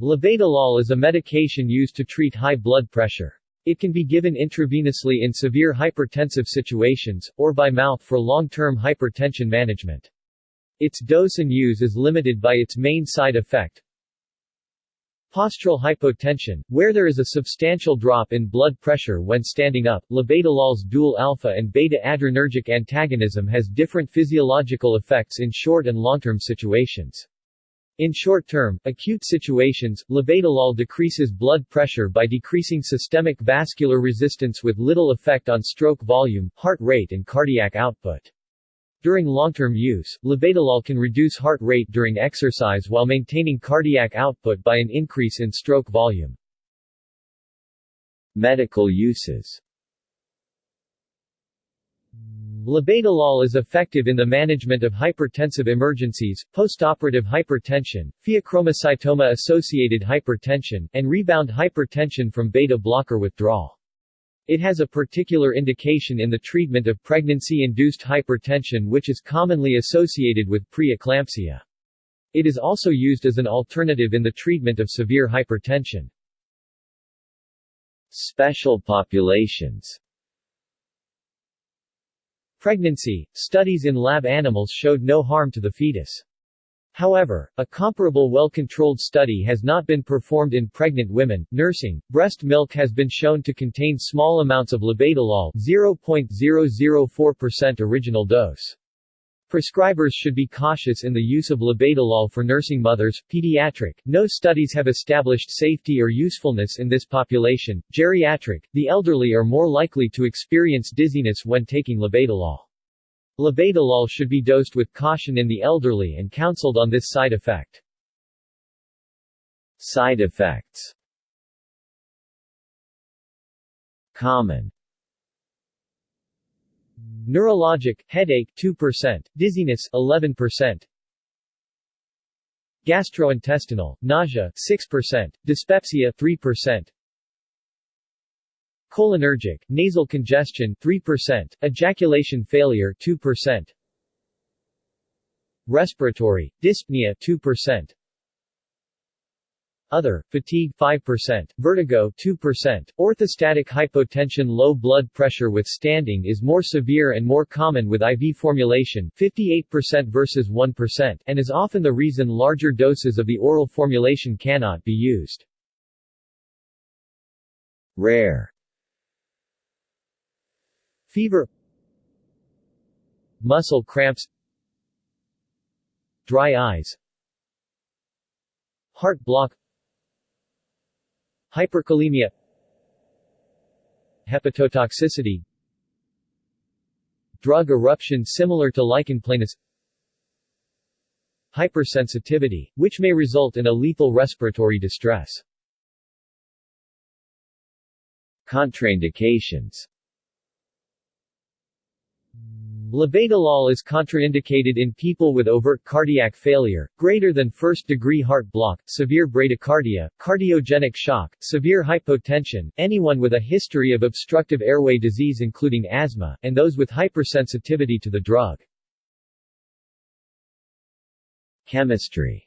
Labetalol is a medication used to treat high blood pressure. It can be given intravenously in severe hypertensive situations, or by mouth for long-term hypertension management. Its dose and use is limited by its main side effect, Postural hypotension, where there is a substantial drop in blood pressure when standing up. Labetalol's dual alpha and beta adrenergic antagonism has different physiological effects in short and long-term situations. In short-term, acute situations, labetalol decreases blood pressure by decreasing systemic vascular resistance with little effect on stroke volume, heart rate and cardiac output. During long-term use, labetalol can reduce heart rate during exercise while maintaining cardiac output by an increase in stroke volume. Medical uses Labetalol is effective in the management of hypertensive emergencies, postoperative hypertension, pheochromocytoma-associated hypertension, and rebound hypertension from beta-blocker withdrawal. It has a particular indication in the treatment of pregnancy-induced hypertension which is commonly associated with preeclampsia. It is also used as an alternative in the treatment of severe hypertension. Special populations Pregnancy – Studies in lab animals showed no harm to the fetus. However, a comparable well-controlled study has not been performed in pregnant women. Nursing, breast milk has been shown to contain small amounts of labetalol 0.004% original dose. Prescribers should be cautious in the use of labetalol for nursing mothers. Pediatric, no studies have established safety or usefulness in this population. Geriatric, the elderly are more likely to experience dizziness when taking labetalol. Labetalol should be dosed with caution in the elderly and counseled on this side effect. Side effects Common Neurologic, headache 2%, dizziness 11%, Gastrointestinal, nausea 6%, dyspepsia 3%, Cholinergic, nasal congestion 3%, ejaculation failure 2%, Respiratory, dyspnea 2%, other, fatigue 5%, vertigo 2%, orthostatic hypotension low blood pressure with standing is more severe and more common with IV formulation 58% versus 1% and is often the reason larger doses of the oral formulation cannot be used. Rare. Fever. Muscle cramps. Dry eyes. Heart block Hyperkalemia Hepatotoxicity Drug eruption similar to lichen planus Hypersensitivity, which may result in a lethal respiratory distress. Contraindications Labetalol is contraindicated in people with overt cardiac failure, greater than first-degree heart block, severe bradycardia, cardiogenic shock, severe hypotension, anyone with a history of obstructive airway disease including asthma, and those with hypersensitivity to the drug. Chemistry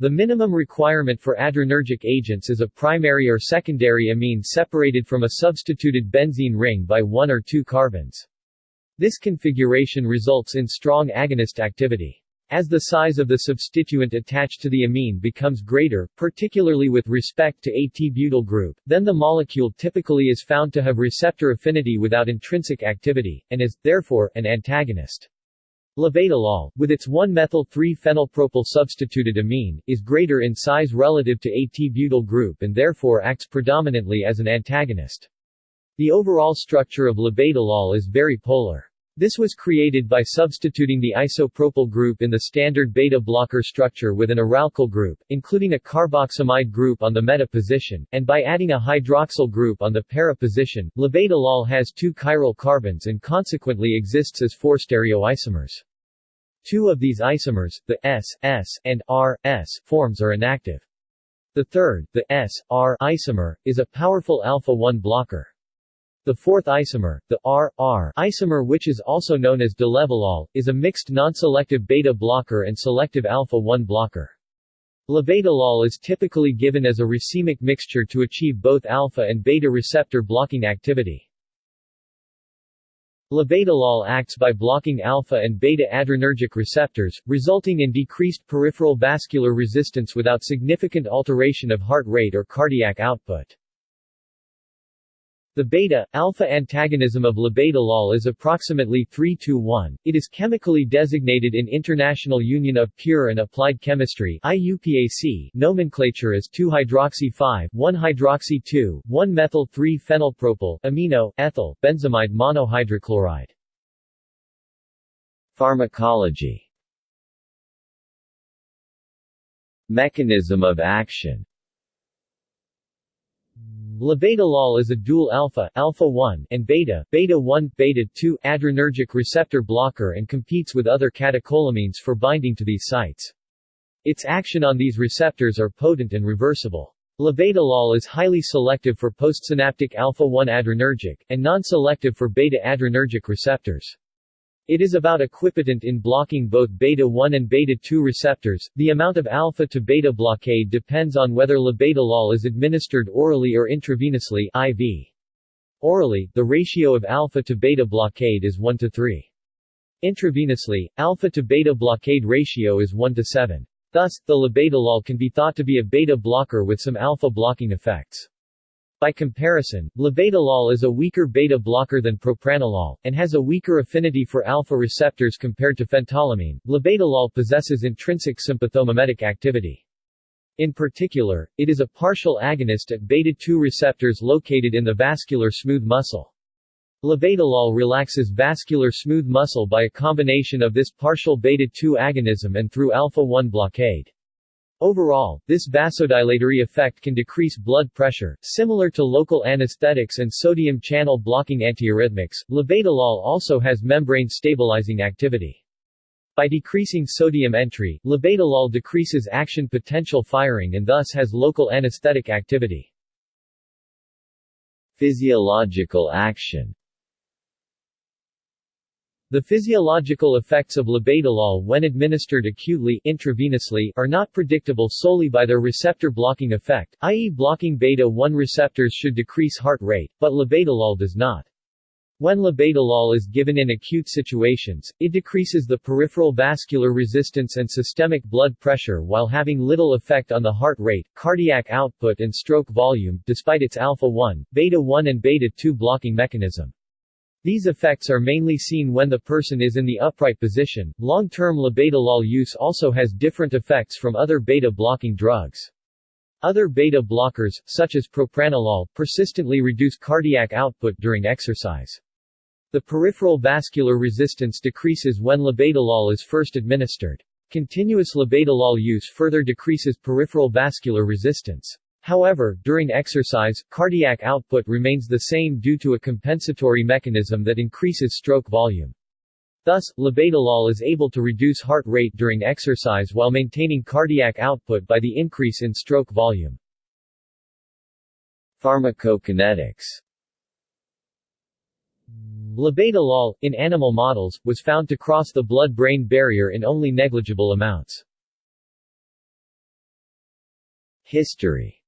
The minimum requirement for adrenergic agents is a primary or secondary amine separated from a substituted benzene ring by one or two carbons. This configuration results in strong agonist activity. As the size of the substituent attached to the amine becomes greater, particularly with respect to a t-butyl group, then the molecule typically is found to have receptor affinity without intrinsic activity, and is, therefore, an antagonist. Labetalol, with its 1-methyl-3-phenylpropyl substituted amine, is greater in size relative to a t-butyl group and therefore acts predominantly as an antagonist. The overall structure of labetalol is very polar. This was created by substituting the isopropyl group in the standard beta blocker structure with an aralkyl group, including a carboxamide group on the meta position, and by adding a hydroxyl group on the para position. Labetalol has two chiral carbons and consequently exists as four stereoisomers. Two of these isomers, the S, S, and R, S, forms are inactive. The third, the S, R isomer, is a powerful alpha-1 blocker. The fourth isomer, the R-R isomer which is also known as dilevalol, is a mixed non-selective beta blocker and selective alpha-1 blocker. Labetalol is typically given as a racemic mixture to achieve both alpha and beta receptor blocking activity. Labetalol acts by blocking alpha and beta adrenergic receptors, resulting in decreased peripheral vascular resistance without significant alteration of heart rate or cardiac output. The beta-alpha antagonism of labetalol is approximately 3 to 1. It is chemically designated in International Union of Pure and Applied Chemistry IUPAC nomenclature as 2-hydroxy-5, 1-hydroxy-2, 1-methyl-3-phenylpropyl amino, ethyl, benzamide monohydrochloride. Pharmacology Mechanism of action Labetalol is a dual alpha, alpha-1, and beta, beta-1, beta-2 adrenergic receptor blocker and competes with other catecholamines for binding to these sites. Its action on these receptors are potent and reversible. Labetalol is highly selective for postsynaptic alpha-1 adrenergic, and non-selective for beta adrenergic receptors. It is about equipotent in blocking both beta-1 and beta-2 receptors. The amount of alpha to beta blockade depends on whether labetalol is administered orally or intravenously IV. Orally, the ratio of alpha to beta blockade is 1 to 3. Intravenously, alpha to beta blockade ratio is 1 to 7. Thus, the labetalol can be thought to be a beta blocker with some alpha blocking effects. By comparison, labetalol is a weaker beta blocker than propranolol, and has a weaker affinity for alpha receptors compared to phentolamine. Labetalol possesses intrinsic sympathomimetic activity. In particular, it is a partial agonist at beta-2 receptors located in the vascular smooth muscle. Labetalol relaxes vascular smooth muscle by a combination of this partial beta-2 agonism and through alpha-1 blockade. Overall, this vasodilatory effect can decrease blood pressure, similar to local anesthetics and sodium channel blocking antiarrhythmics. Labetalol also has membrane stabilizing activity. By decreasing sodium entry, labetalol decreases action potential firing and thus has local anesthetic activity. Physiological action the physiological effects of labetalol when administered acutely intravenously are not predictable solely by their receptor blocking effect, i.e. blocking beta-1 receptors should decrease heart rate, but labetalol does not. When labetalol is given in acute situations, it decreases the peripheral vascular resistance and systemic blood pressure while having little effect on the heart rate, cardiac output and stroke volume, despite its alpha-1, beta-1 and beta-2 blocking mechanism. These effects are mainly seen when the person is in the upright position. Long-term labetalol use also has different effects from other beta-blocking drugs. Other beta blockers, such as propranolol, persistently reduce cardiac output during exercise. The peripheral vascular resistance decreases when labetalol is first administered. Continuous labetalol use further decreases peripheral vascular resistance. However, during exercise, cardiac output remains the same due to a compensatory mechanism that increases stroke volume. Thus, labetalol is able to reduce heart rate during exercise while maintaining cardiac output by the increase in stroke volume. Pharmacokinetics Labetalol, in animal models, was found to cross the blood-brain barrier in only negligible amounts. History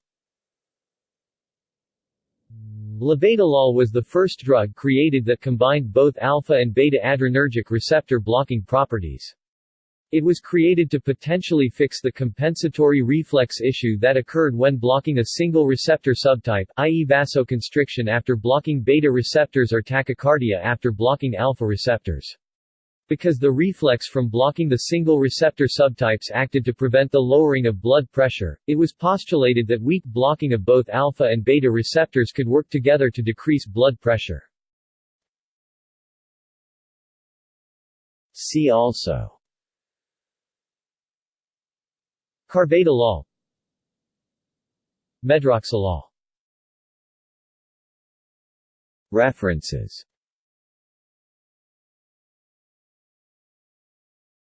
Labetalol was the first drug created that combined both alpha and beta adrenergic receptor blocking properties. It was created to potentially fix the compensatory reflex issue that occurred when blocking a single receptor subtype, i.e. vasoconstriction after blocking beta receptors or tachycardia after blocking alpha receptors. Because the reflex from blocking the single receptor subtypes acted to prevent the lowering of blood pressure, it was postulated that weak blocking of both alpha and beta receptors could work together to decrease blood pressure. See also Carvedilol Medroxalol References